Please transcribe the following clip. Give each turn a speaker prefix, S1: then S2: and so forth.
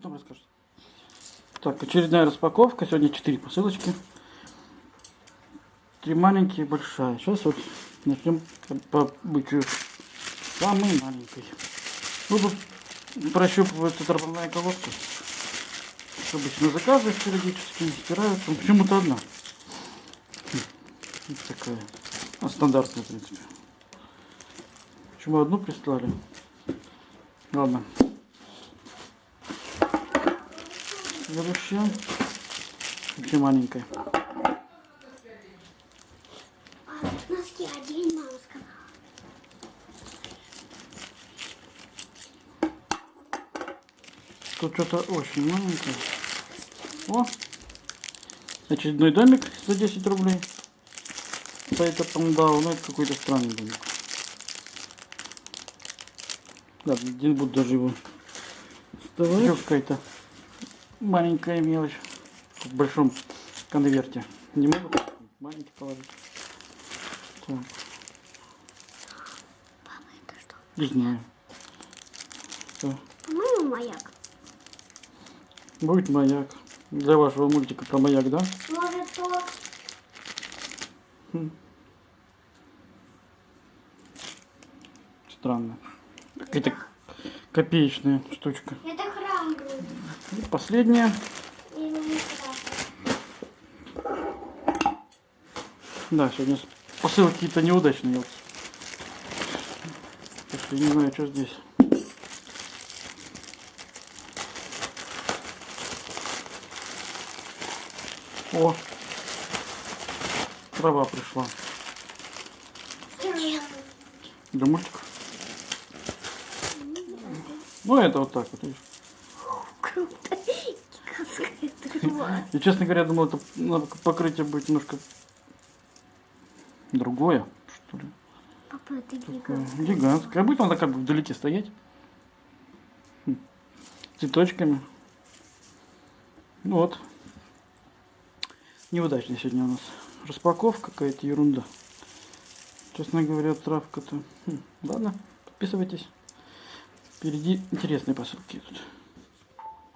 S1: потом расскажешь. Так, очередная распаковка. Сегодня 4 посылочки. Три маленькие и большая. Сейчас вот начнем по бычью самой маленькой. Буду прощупывать тропная колодка. Обычно заказы периодически стираются. Почему-то одна. Хм, Вот такая. А стандартная, в принципе. Почему одну прислали? Ладно. Следующая. Вообще маленькая.
S2: А, носки одень, мама сказала.
S1: Тут что-то очень маленькое. О! Очередной домик за 10 рублей. Сайта Пандау. Ну, это какой-то странный домик. Ладно, один буду даже его вставать. Еще какая-то маленькая мелочь. В большом конверте. Не могу маленький положить. Так,
S2: Папа, это что?
S1: не знаю. Что?
S2: По-моему, маяк.
S1: Будет маяк. Для вашего мультика про маяк, да?
S2: Может, то...
S1: Странно. Какая-то копеечная штучка.
S2: Это.
S1: И
S2: храм.
S1: Да, сегодня посылки какие-то неудачные. Я не знаю, что здесь. О! Трава пришла. Для мультиков. Ну, это вот так вот. видишь.
S2: Круто. Гигантская трава.
S1: Я, честно говоря, думал, это покрытие будет немножко другое, что ли.
S2: Папа, это гигантская.
S1: Гигантское. А будет она как бы вдалеке стоять. Хм. Цветочками. Вот. Неудачная сегодня у нас распаковка, какая-то ерунда. Честно говоря, травка-то... Хм, Ладно, подписывайтесь. Впереди интересные посылки идут.